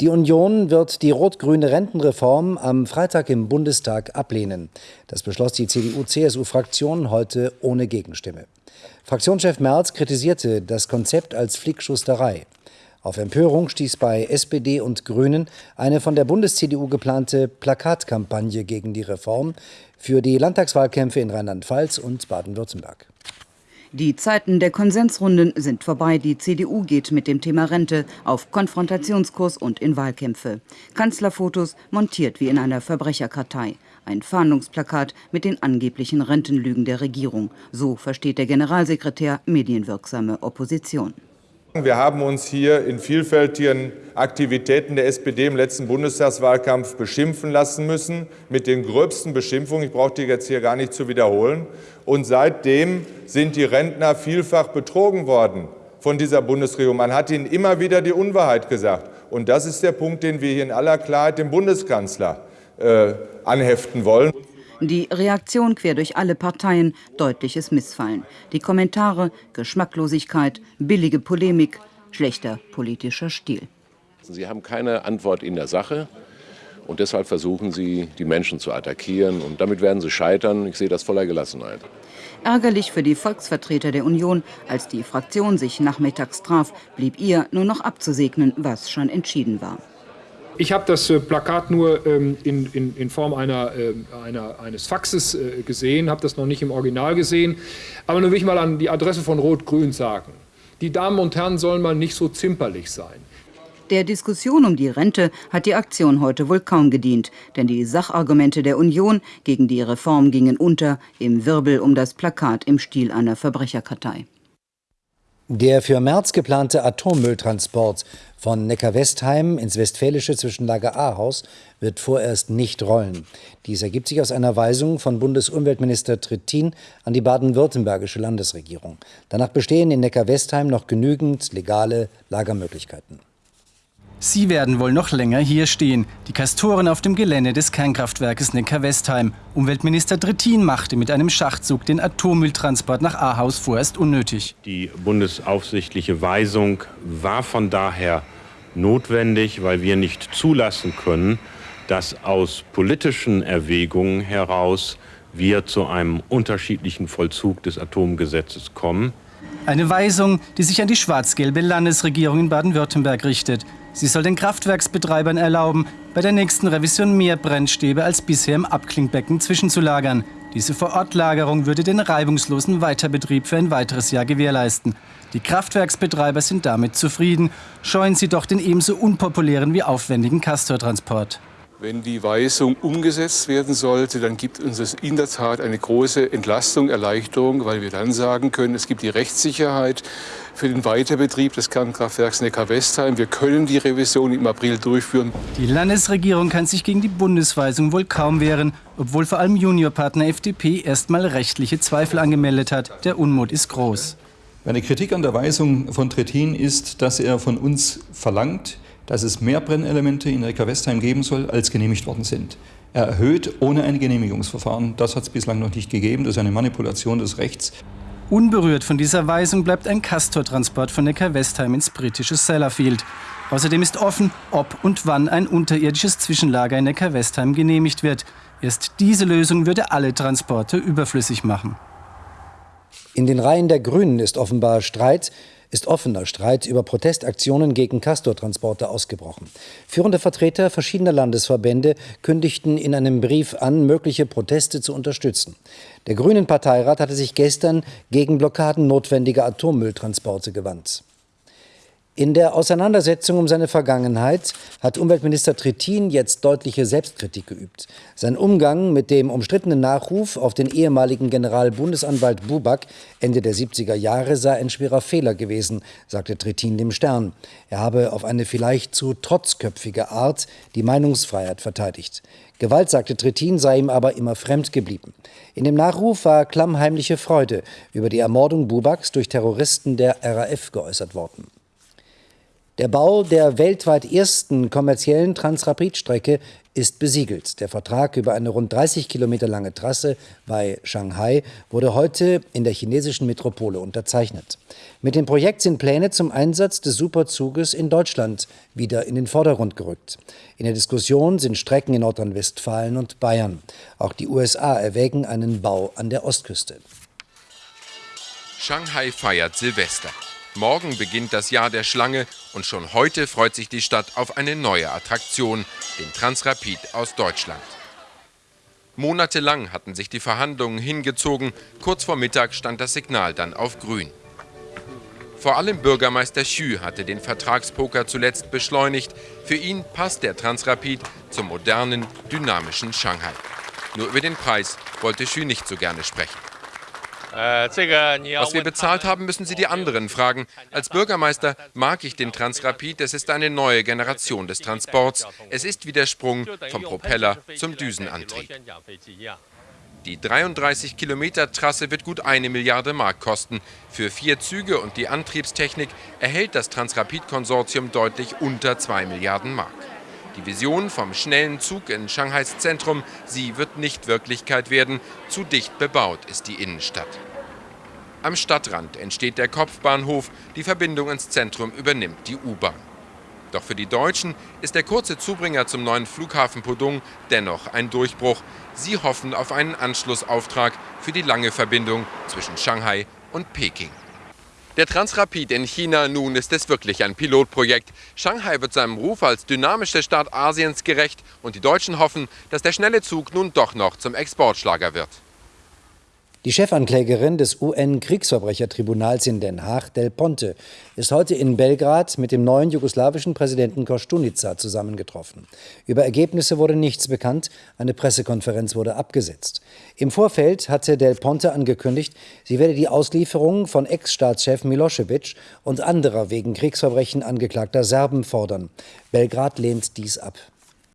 Die Union wird die rot-grüne Rentenreform am Freitag im Bundestag ablehnen. Das beschloss die CDU-CSU-Fraktion heute ohne Gegenstimme. Fraktionschef Merz kritisierte das Konzept als Flickschusterei. Auf Empörung stieß bei SPD und Grünen eine von der Bundes-CDU geplante Plakatkampagne gegen die Reform für die Landtagswahlkämpfe in Rheinland-Pfalz und Baden-Württemberg. Die Zeiten der Konsensrunden sind vorbei. Die CDU geht mit dem Thema Rente auf Konfrontationskurs und in Wahlkämpfe. Kanzlerfotos montiert wie in einer Verbrecherkartei. Ein Fahndungsplakat mit den angeblichen Rentenlügen der Regierung. So versteht der Generalsekretär medienwirksame Opposition. Wir haben uns hier in vielfältigen Aktivitäten der SPD im letzten Bundestagswahlkampf beschimpfen lassen müssen, mit den gröbsten Beschimpfungen. Ich brauche die jetzt hier gar nicht zu wiederholen. Und seitdem sind die Rentner vielfach betrogen worden von dieser Bundesregierung. Man hat ihnen immer wieder die Unwahrheit gesagt. Und das ist der Punkt, den wir hier in aller Klarheit dem Bundeskanzler äh, anheften wollen. Die Reaktion quer durch alle Parteien, deutliches Missfallen. Die Kommentare, Geschmacklosigkeit, billige Polemik, schlechter politischer Stil. Sie haben keine Antwort in der Sache. Und deshalb versuchen sie, die Menschen zu attackieren. Und damit werden sie scheitern. Ich sehe das voller Gelassenheit. Ärgerlich für die Volksvertreter der Union, als die Fraktion sich nachmittags traf, blieb ihr nur noch abzusegnen, was schon entschieden war. Ich habe das äh, Plakat nur ähm, in, in, in, Form einer, äh, einer, eines Faxes äh, gesehen, habe das noch nicht im Original gesehen. Aber nun will ich mal an die Adresse von Rot-Grün sagen. Die Damen und Herren sollen mal nicht so zimperlich sein. Der Diskussion um die Rente hat die Aktion heute wohl kaum gedient, denn die Sachargumente der Union gegen die Reform gingen unter im Wirbel um das Plakat im Stil einer Verbrecherkartei. Der für März geplante Atommülltransport von Neckar-Westheim ins Westfälische Zwischenlager Ahaus wird vorerst nicht rollen. Dies ergibt sich aus einer Weisung von Bundesumweltminister Trittin an die baden-württembergische Landesregierung. Danach bestehen in Neckar-Westheim noch genügend legale Lagermöglichkeiten. Sie werden wohl noch länger hier stehen, die Kastoren auf dem Gelände des Kernkraftwerkes Neckar-Westheim. Umweltminister Trittin machte mit einem Schachzug den Atommülltransport nach Ahaus vorerst unnötig. Die bundesaufsichtliche Weisung war von daher notwendig, weil wir nicht zulassen können, dass aus politischen Erwägungen heraus wir zu einem unterschiedlichen Vollzug des Atomgesetzes kommen. Eine Weisung, die sich an die schwarz-gelbe Landesregierung in Baden-Württemberg richtet. Sie soll den Kraftwerksbetreibern erlauben, bei der nächsten Revision mehr Brennstäbe als bisher im Abklingbecken zwischenzulagern. Diese Vorortlagerung würde den reibungslosen Weiterbetrieb für ein weiteres Jahr gewährleisten. Die Kraftwerksbetreiber sind damit zufrieden, scheuen sie doch den ebenso unpopulären wie aufwendigen Castortransport. Wenn die Weisung umgesetzt werden sollte, dann gibt uns das in der Tat eine große Entlastung, Erleichterung, weil wir dann sagen können, es gibt die Rechtssicherheit für den Weiterbetrieb des Kernkraftwerks Neckar-Westheim. Wir können die Revision im April durchführen. Die Landesregierung kann sich gegen die Bundesweisung wohl kaum wehren, obwohl vor allem Juniorpartner FDP erstmal rechtliche Zweifel angemeldet hat. Der Unmut ist groß. Meine Kritik an der Weisung von Trittin ist, dass er von uns verlangt, dass es mehr Brennelemente in Neckar-Westheim geben soll, als genehmigt worden sind. Er erhöht ohne ein Genehmigungsverfahren. Das hat es bislang noch nicht gegeben. Das ist eine Manipulation des Rechts. Unberührt von dieser Weisung bleibt ein Castor-Transport von Neckar-Westheim ins britische Sellafield. Außerdem ist offen, ob und wann ein unterirdisches Zwischenlager in Neckar-Westheim genehmigt wird. Erst diese Lösung würde alle Transporte überflüssig machen. In den Reihen der Grünen ist offenbar Streit, ist offener Streit über Protestaktionen gegen Castortransporte ausgebrochen. Führende Vertreter verschiedener Landesverbände kündigten in einem Brief an, mögliche Proteste zu unterstützen. Der Grünen Parteirat hatte sich gestern gegen Blockaden notwendiger Atommülltransporte gewandt. In der Auseinandersetzung um seine Vergangenheit hat Umweltminister Trittin jetzt deutliche Selbstkritik geübt. Sein Umgang mit dem umstrittenen Nachruf auf den ehemaligen Generalbundesanwalt Buback Ende der 70er Jahre sei ein schwerer Fehler gewesen, sagte Trittin dem Stern. Er habe auf eine vielleicht zu trotzköpfige Art die Meinungsfreiheit verteidigt. Gewalt, sagte Trittin, sei ihm aber immer fremd geblieben. In dem Nachruf war klammheimliche Freude über die Ermordung Bubaks durch Terroristen der RAF geäußert worden. Der Bau der weltweit ersten kommerziellen Transrapid-Strecke ist besiegelt. Der Vertrag über eine rund 30 Kilometer lange Trasse bei Shanghai wurde heute in der chinesischen Metropole unterzeichnet. Mit dem Projekt sind Pläne zum Einsatz des Superzuges in Deutschland wieder in den Vordergrund gerückt. In der Diskussion sind Strecken in Nordrhein-Westfalen und Bayern. Auch die USA erwägen einen Bau an der Ostküste. Shanghai feiert Silvester. Morgen beginnt das Jahr der Schlange und schon heute freut sich die Stadt auf eine neue Attraktion, den Transrapid aus Deutschland. Monatelang hatten sich die Verhandlungen hingezogen, kurz vor Mittag stand das Signal dann auf grün. Vor allem Bürgermeister Xu hatte den Vertragspoker zuletzt beschleunigt. Für ihn passt der Transrapid zum modernen, dynamischen Shanghai. Nur über den Preis wollte Xu nicht so gerne sprechen. Was wir bezahlt haben, müssen Sie die anderen fragen. Als Bürgermeister mag ich den Transrapid. Es ist eine neue Generation des Transports. Es ist wie der Sprung vom Propeller zum Düsenantrieb. Die 33 Kilometer Trasse wird gut eine Milliarde Mark kosten. Für vier Züge und die Antriebstechnik erhält das Transrapid-Konsortium deutlich unter 2 Milliarden Mark. Die Vision vom schnellen Zug in Shanghais Zentrum, sie wird nicht Wirklichkeit werden. Zu dicht bebaut ist die Innenstadt. Am Stadtrand entsteht der Kopfbahnhof, die Verbindung ins Zentrum übernimmt die U-Bahn. Doch für die Deutschen ist der kurze Zubringer zum neuen Flughafen Pudong dennoch ein Durchbruch. Sie hoffen auf einen Anschlussauftrag für die lange Verbindung zwischen Shanghai und Peking. Der Transrapid in China nun ist es wirklich ein Pilotprojekt. Shanghai wird seinem Ruf als dynamische Stadt Asiens gerecht und die Deutschen hoffen, dass der schnelle Zug nun doch noch zum Exportschlager wird. Die Chefanklägerin des UN-Kriegsverbrechertribunals in Den Haag, Del Ponte, ist heute in Belgrad mit dem neuen jugoslawischen Präsidenten Kostunica zusammengetroffen. Über Ergebnisse wurde nichts bekannt, eine Pressekonferenz wurde abgesetzt. Im Vorfeld hatte Del Ponte angekündigt, sie werde die Auslieferung von Ex-Staatschef Milosevic und anderer wegen Kriegsverbrechen angeklagter Serben fordern. Belgrad lehnt dies ab.